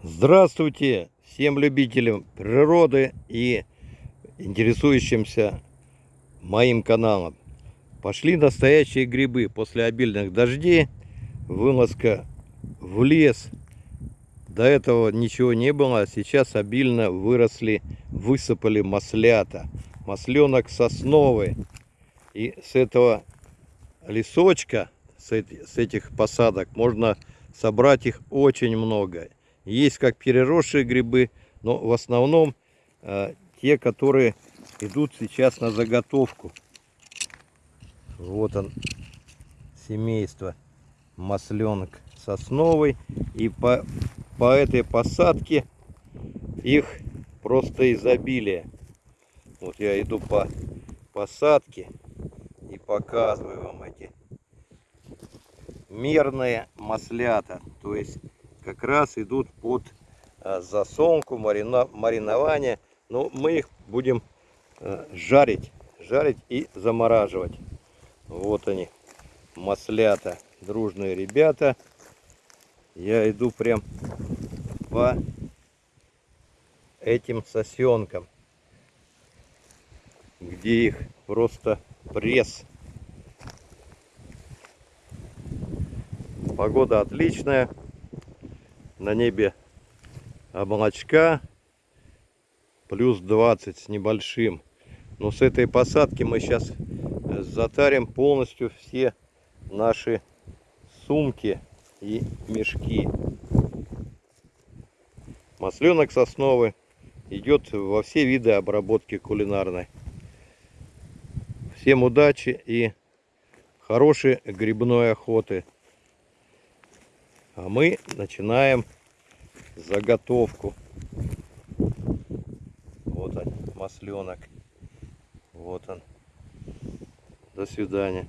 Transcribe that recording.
Здравствуйте всем любителям природы и интересующимся моим каналом. Пошли настоящие грибы после обильных дождей. Вылазка в лес. До этого ничего не было, а сейчас обильно выросли, высыпали маслята. Масленок сосновый. И с этого лесочка, с эти- с этих посадок, можно собрать их очень много. Есть как переросшие грибы, но в основном э, те, которые идут сейчас на заготовку. Вот он, семейство масленок сосновый. И по, по этой посадке их просто изобилие. Вот я иду по посадке и показываю вам эти мерные маслята. То есть как раз идут под э, засолку, марина, маринование. Но мы их будем э, жарить, жарить и замораживать. Вот они, маслята, дружные ребята. Я иду прям по этим сосенкам, где их просто пресс. Погода отличная. На небе облачка. Плюс 20 с небольшим. Но с этой посадки мы сейчас затарим полностью все наши сумки и мешки. Масленок сосновый идет во все виды обработки кулинарной. Всем удачи и хорошей грибной охоты. А мы начинаем заготовку. Вот он, масленок. Вот он. До свидания.